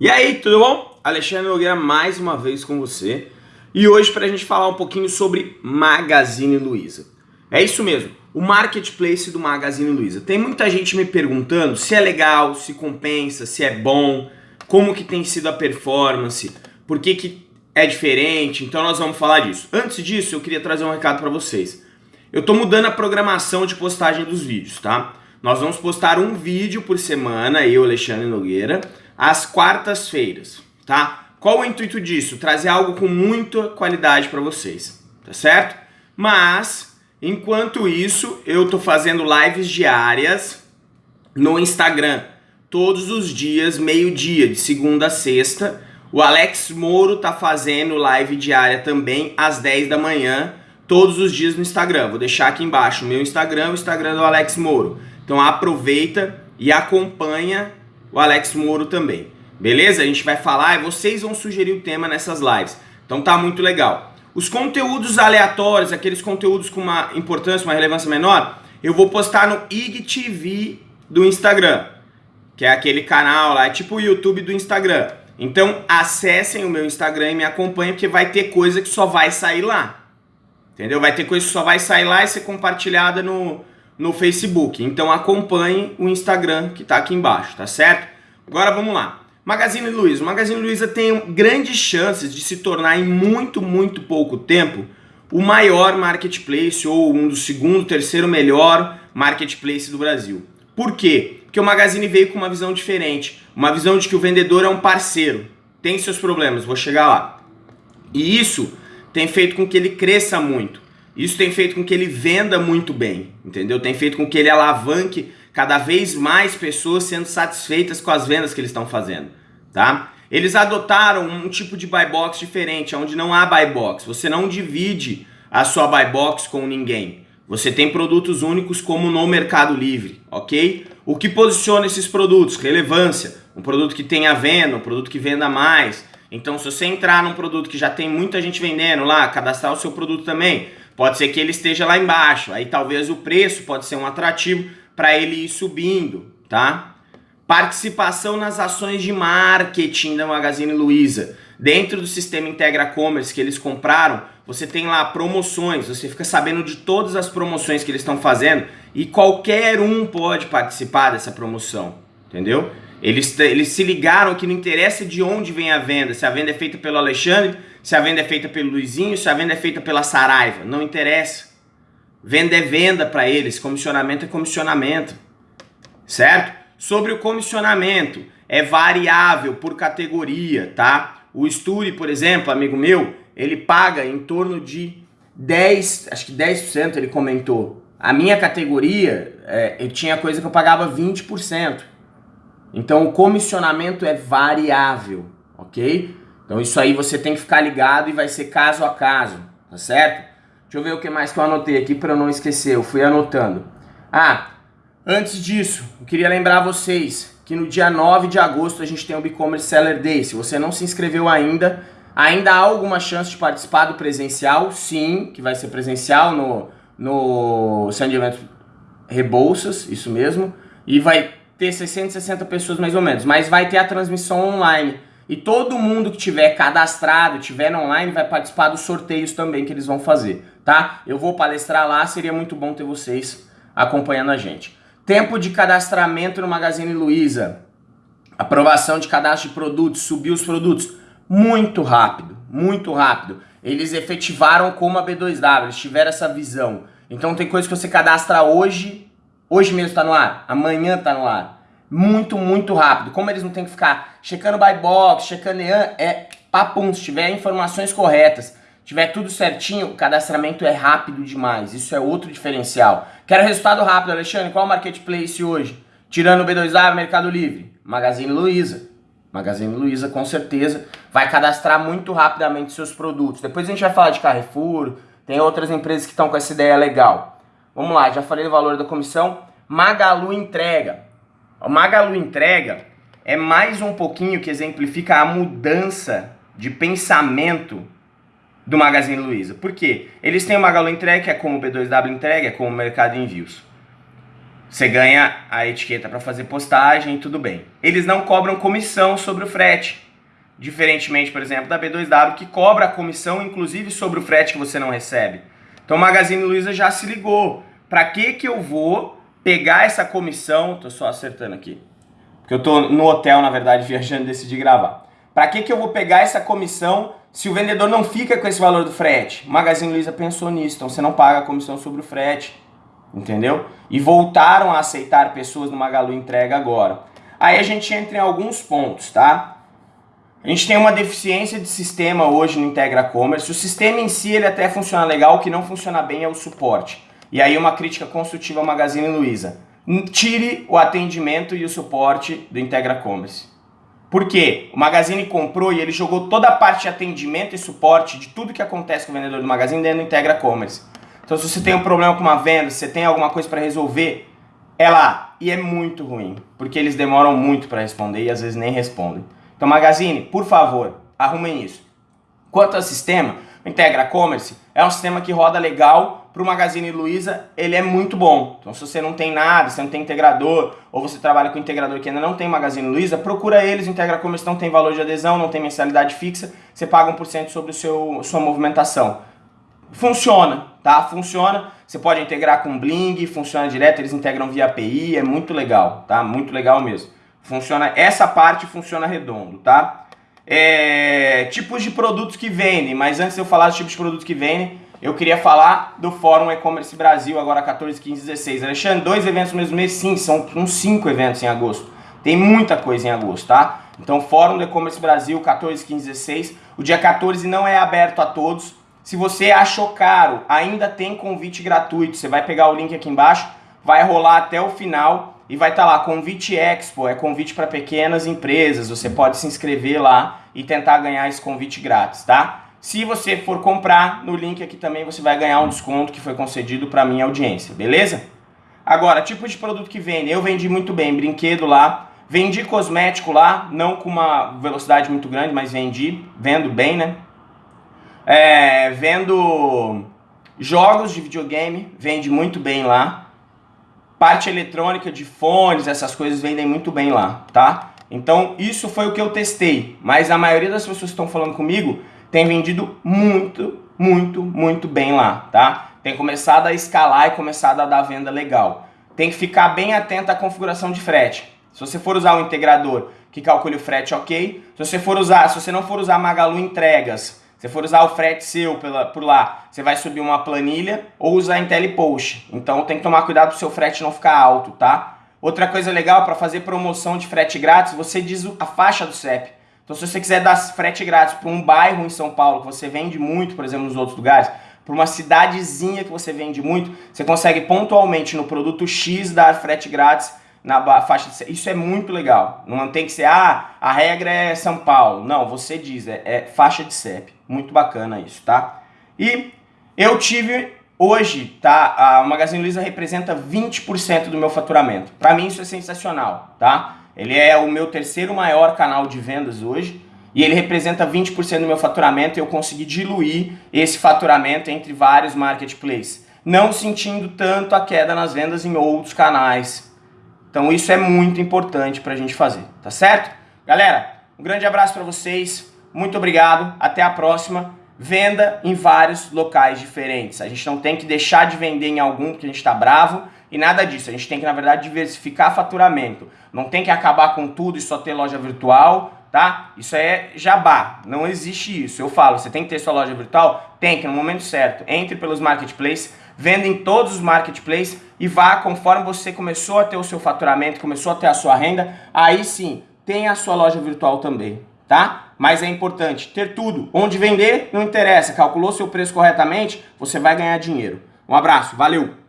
E aí, tudo bom? Alexandre Nogueira mais uma vez com você e hoje para a gente falar um pouquinho sobre Magazine Luiza. É isso mesmo, o marketplace do Magazine Luiza. Tem muita gente me perguntando se é legal, se compensa, se é bom, como que tem sido a performance, por que, que é diferente, então nós vamos falar disso. Antes disso, eu queria trazer um recado para vocês. Eu estou mudando a programação de postagem dos vídeos, tá? Nós vamos postar um vídeo por semana, eu, Alexandre Nogueira, às quartas-feiras, tá? Qual o intuito disso? Trazer algo com muita qualidade para vocês, tá certo? Mas, enquanto isso, eu tô fazendo lives diárias no Instagram, todos os dias, meio-dia, de segunda a sexta. O Alex Moro tá fazendo live diária também às 10 da manhã, todos os dias no Instagram. Vou deixar aqui embaixo o meu Instagram, o Instagram do Alex Moro. Então aproveita e acompanha o Alex Moro também. Beleza? A gente vai falar e vocês vão sugerir o tema nessas lives. Então tá muito legal. Os conteúdos aleatórios, aqueles conteúdos com uma importância, uma relevância menor, eu vou postar no IGTV do Instagram, que é aquele canal lá, é tipo o YouTube do Instagram. Então acessem o meu Instagram e me acompanhem, porque vai ter coisa que só vai sair lá. Entendeu? Vai ter coisa que só vai sair lá e ser compartilhada no, no Facebook. Então acompanhe o Instagram que está aqui embaixo, tá certo? Agora vamos lá. Magazine Luiza. O Magazine Luiza tem grandes chances de se tornar em muito, muito pouco tempo o maior marketplace ou um dos segundo, terceiro melhor marketplace do Brasil. Por quê? Porque o Magazine veio com uma visão diferente, uma visão de que o vendedor é um parceiro, tem seus problemas, vou chegar lá. E isso tem feito com que ele cresça muito. Isso tem feito com que ele venda muito bem, entendeu? Tem feito com que ele alavanque cada vez mais pessoas sendo satisfeitas com as vendas que eles estão fazendo, tá? Eles adotaram um tipo de buy box diferente, onde não há buy box. Você não divide a sua buy box com ninguém. Você tem produtos únicos como no Mercado Livre, ok? O que posiciona esses produtos? Relevância. Um produto que tenha venda, um produto que venda mais. Então, se você entrar num produto que já tem muita gente vendendo lá, cadastrar o seu produto também, Pode ser que ele esteja lá embaixo, aí talvez o preço pode ser um atrativo para ele ir subindo, tá? Participação nas ações de marketing da Magazine Luiza. Dentro do sistema Integra Commerce que eles compraram, você tem lá promoções, você fica sabendo de todas as promoções que eles estão fazendo e qualquer um pode participar dessa promoção, entendeu? Eles, eles se ligaram que não interessa de onde vem a venda, se a venda é feita pelo Alexandre, se a venda é feita pelo Luizinho, se a venda é feita pela Saraiva, não interessa. Venda é venda para eles, comissionamento é comissionamento, certo? Sobre o comissionamento, é variável por categoria, tá? O Sturi, por exemplo, amigo meu, ele paga em torno de 10, acho que 10% ele comentou. A minha categoria, é, eu tinha coisa que eu pagava 20%. Então o comissionamento é variável, ok? Então isso aí você tem que ficar ligado e vai ser caso a caso, tá certo? Deixa eu ver o que mais que eu anotei aqui para eu não esquecer, eu fui anotando. Ah, antes disso, eu queria lembrar vocês que no dia 9 de agosto a gente tem o e-commerce Seller Day. Se você não se inscreveu ainda, ainda há alguma chance de participar do presencial? Sim, que vai ser presencial no, no Eventos Rebouças, isso mesmo. E vai ter 660 pessoas mais ou menos, mas vai ter a transmissão online. E todo mundo que tiver cadastrado, tiver online, vai participar dos sorteios também que eles vão fazer, tá? Eu vou palestrar lá, seria muito bom ter vocês acompanhando a gente. Tempo de cadastramento no Magazine Luiza. Aprovação de cadastro de produtos, subir os produtos. Muito rápido, muito rápido. Eles efetivaram como a B2W, eles tiveram essa visão. Então tem coisa que você cadastra hoje, hoje mesmo está no ar, amanhã está no ar muito, muito rápido. Como eles não tem que ficar checando buy box, checando EAN, é papum, se tiver informações corretas, tiver tudo certinho, o cadastramento é rápido demais. Isso é outro diferencial. Quero resultado rápido, Alexandre, qual o marketplace hoje? Tirando o B2A, Mercado Livre, Magazine Luiza. Magazine Luiza com certeza vai cadastrar muito rapidamente seus produtos. Depois a gente vai falar de Carrefour, tem outras empresas que estão com essa ideia legal. Vamos lá, já falei do valor da comissão. Magalu entrega. O Magalu Entrega é mais um pouquinho que exemplifica a mudança de pensamento do Magazine Luiza. Por quê? Eles têm o Magalu Entrega, que é como o B2W Entrega, é como o Mercado Envios. Você ganha a etiqueta para fazer postagem, tudo bem. Eles não cobram comissão sobre o frete. Diferentemente, por exemplo, da B2W, que cobra a comissão, inclusive, sobre o frete que você não recebe. Então, Magazine Luiza já se ligou. Para que que eu vou pegar essa comissão? Tô só acertando aqui. Porque eu tô no hotel, na verdade, viajando decidi gravar. Para que que eu vou pegar essa comissão se o vendedor não fica com esse valor do frete? O Magazine Luiza pensou nisso, então você não paga a comissão sobre o frete. Entendeu? E voltaram a aceitar pessoas no Magalu Entrega agora. Aí a gente entra em alguns pontos, tá? A gente tem uma deficiência de sistema hoje no Integra Commerce. O sistema em si ele até funciona legal, o que não funciona bem é o suporte. E aí uma crítica construtiva ao Magazine Luiza. Tire o atendimento e o suporte do Integra Commerce. Por quê? O Magazine comprou e ele jogou toda a parte de atendimento e suporte de tudo que acontece com o vendedor do Magazine dentro do Integra Commerce. Então se você tem um problema com uma venda, se você tem alguma coisa para resolver, é lá. E é muito ruim, porque eles demoram muito para responder e às vezes nem respondem. Então, Magazine, por favor, arrumem isso. Quanto ao sistema, o Integra Commerce é um sistema que roda legal para o Magazine Luiza, ele é muito bom. Então, se você não tem nada, você não tem integrador, ou você trabalha com integrador que ainda não tem Magazine Luiza, procura eles, Integra Commerce não tem valor de adesão, não tem mensalidade fixa, você paga 1% sobre o seu, sua movimentação. Funciona, tá? Funciona. Você pode integrar com Bling, funciona direto, eles integram via API, é muito legal, tá? Muito legal mesmo. Funciona, essa parte funciona redondo, tá? É, tipos de produtos que vendem, mas antes de eu falar dos tipos de produtos que vendem, eu queria falar do Fórum E-Commerce Brasil, agora 14, 15, 16. Alexandre, dois eventos no mesmo mês? Sim, são uns cinco eventos em agosto. Tem muita coisa em agosto, tá? Então, Fórum do E-Commerce Brasil, 14, 15, 16. O dia 14 não é aberto a todos. Se você achou caro, ainda tem convite gratuito. Você vai pegar o link aqui embaixo, vai rolar até o final e vai estar tá lá, convite Expo, é convite para pequenas empresas, você pode se inscrever lá e tentar ganhar esse convite grátis, tá? Se você for comprar, no link aqui também você vai ganhar um desconto que foi concedido para minha audiência, beleza? Agora, tipo de produto que vende, eu vendi muito bem, brinquedo lá, vendi cosmético lá, não com uma velocidade muito grande, mas vendi, vendo bem, né? É, vendo jogos de videogame, vende muito bem lá, Parte eletrônica de fones, essas coisas vendem muito bem lá, tá? Então isso foi o que eu testei, mas a maioria das pessoas que estão falando comigo tem vendido muito, muito, muito bem lá, tá? Tem começado a escalar e começado a dar venda legal. Tem que ficar bem atento à configuração de frete. Se você for usar o integrador que calcule o frete, ok. Se você for usar, se você não for usar Magalu Entregas, se for usar o frete seu pela, por lá, você vai subir uma planilha ou usar IntelliPost. Então tem que tomar cuidado para o seu frete não ficar alto, tá? Outra coisa legal para fazer promoção de frete grátis, você diz a faixa do CEP. Então se você quiser dar frete grátis para um bairro em São Paulo que você vende muito, por exemplo, nos outros lugares, para uma cidadezinha que você vende muito, você consegue pontualmente no produto X dar frete grátis na faixa de Isso é muito legal. Não tem que ser, ah, a regra é São Paulo. Não, você diz, é, é faixa de CEP. Muito bacana isso, tá? E eu tive hoje, tá? A Magazine Luiza representa 20% do meu faturamento. Para mim isso é sensacional, tá? Ele é o meu terceiro maior canal de vendas hoje e ele representa 20% do meu faturamento e eu consegui diluir esse faturamento entre vários marketplaces, não sentindo tanto a queda nas vendas em outros canais, então isso é muito importante para a gente fazer, tá certo? Galera, um grande abraço para vocês, muito obrigado, até a próxima. Venda em vários locais diferentes. A gente não tem que deixar de vender em algum porque a gente está bravo e nada disso. A gente tem que, na verdade, diversificar faturamento. Não tem que acabar com tudo e só ter loja virtual, tá? Isso é jabá, não existe isso. Eu falo, você tem que ter sua loja virtual? Tem que, no momento certo. Entre pelos marketplaces, venda em todos os marketplaces e vá conforme você começou a ter o seu faturamento, começou a ter a sua renda, aí sim, tem a sua loja virtual também, tá? Mas é importante ter tudo. Onde vender, não interessa. Calculou seu preço corretamente, você vai ganhar dinheiro. Um abraço, valeu!